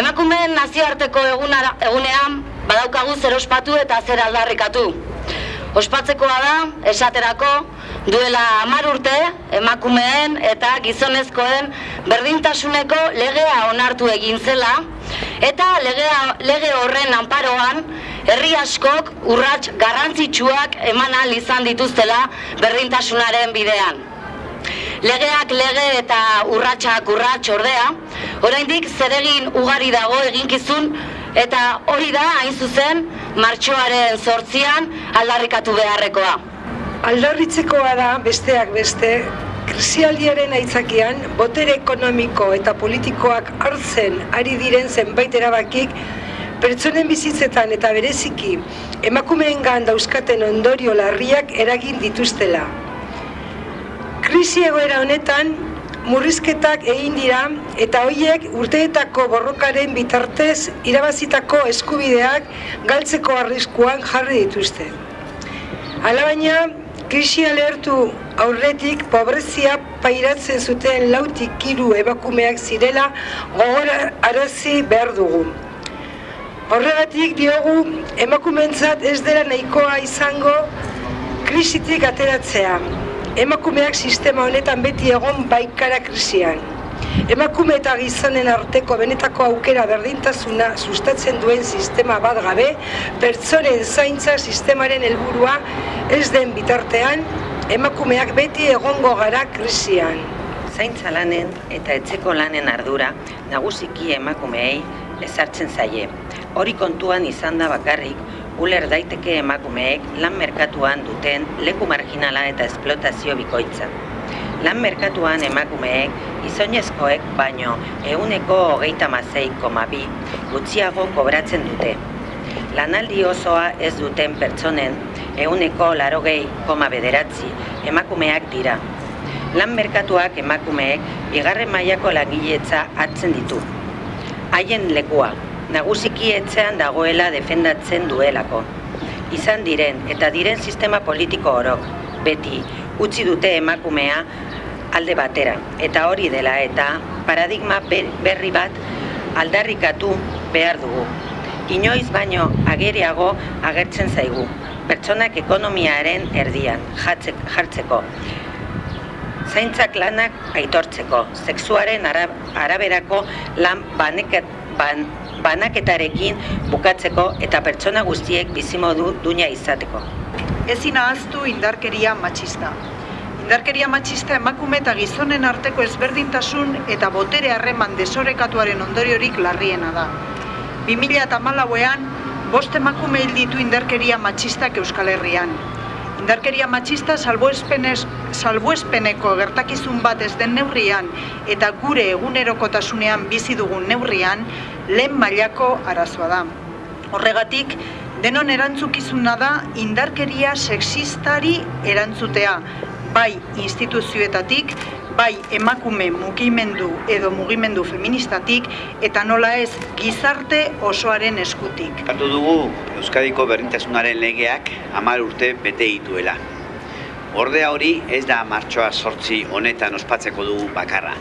Emakumeen nazioarteko eguna, egunean badaukagu zer ospatu eta zer aldarrikatu. Ospatzekoa da, esaterako, duela hamar urte emakumeen eta gizonezkoen berdintasuneko legea onartu egin zela eta legea, lege horren anparoan herri askok urrats garrantzitsuak eman izan dituztela berdintasunaren bidean. Legeak lege eta urratsak urrats ordea, oraindik zeregin ugari dago eginkizun eta hori da hain zuzen martxoaren sortzian aldarrikatu beharrekoa. Aldarritzekoa da besteak beste, krisialdiaren aitzakian, botere ekonomiko eta politikoak hartzen ari diren zenbait erabakik pertsonen bizitzetan eta bereziki emakumeengan dauzkaten ondorio larriak eragin dituztela. Krisi egoera honetan, murrizketak egin dira eta hoiek urteetako borrokaren bitartez irabazitako eskubideak galtzeko arriskuan jarri dituzte. Alabaina, krisia lehertu aurretik pobrezia pairatzen zuten lautik hiru ebakumeak zirela gogor arazi behar dugu. Horregatik diogu emakumentzat ez dela nahikoa izango krisitik ateratzea. Emakumeak sistema honetan beti egon baikara krisian. Emakume eta gizonen arteko benetako aukera berdintasuna sustatzen duen sistema bat gabe, pertsonen zaintza sistemaren helburua ez den bitartean, emakumeak beti egongo gara krisian. Zaintza lanen eta etxeko lanen ardura nagusiki emakumeei ezartzen zaie. Hori kontuan izan da bakarrik, uler daiteke emakumeek lan merkatuan duten leku marginala eta esplotazio bikoitza. Lan merkatuan emakumeek izonezkoek baino euneko hogeita mazei koma gutxiago kobratzen dute. Lanaldi osoa ez duten pertsonen euneko larogei koma bederatzi emakumeak dira. Lan merkatuak emakumeek bigarren mailako langiletza hartzen ditu. Haien lekua, nagusiki etxean dagoela defendatzen duelako. Izan diren eta diren sistema politiko orok, beti utzi dute emakumea alde batera. Eta hori dela eta paradigma berri bat aldarrikatu behar dugu. Inoiz baino ageriago agertzen zaigu, pertsonak ekonomiaren erdian jartzeko. Zaintzak lanak aitortzeko, sexuaren araberako lan baneket, ban, banaketarekin bukatzeko eta pertsona guztiek bizimodu duina izateko. Ezin ahaztu indarkeria matxista. Indarkeria matxista emakume eta gizonen arteko ezberdintasun eta botere harreman desorekatuaren ondoriorik larriena da. 2008an, bost emakume hil ditu indarkeria matxistak Euskal Herrian. Indarkeria matxista salbuespeneko gertakizun bat ez den neurrian eta gure egunerokotasunean bizi dugun neurrian lehen mailako arazoa da. Horregatik, denon erantzukizuna da indarkeria sexistari erantzutea, bai instituzioetatik, bai emakume mugimendu edo mugimendu feministatik eta nola ez gizarte osoaren eskutik. Katu dugu Euskadiko berdintasunaren legeak hamar urte bete dituela. Ordea hori ez da martxoa sortzi honetan ospatzeko dugu bakarra.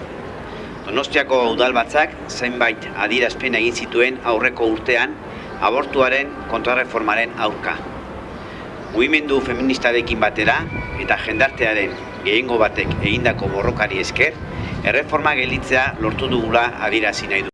Donostiako udalbatzak zenbait adirazpen egin zituen aurreko urtean abortuaren kontrarreformaren aurka. Mugimendu feministarekin batera eta jendartearen gehiengo batek egindako borrokari esker, erreforma gelitzea lortu dugula adirazi nahi du.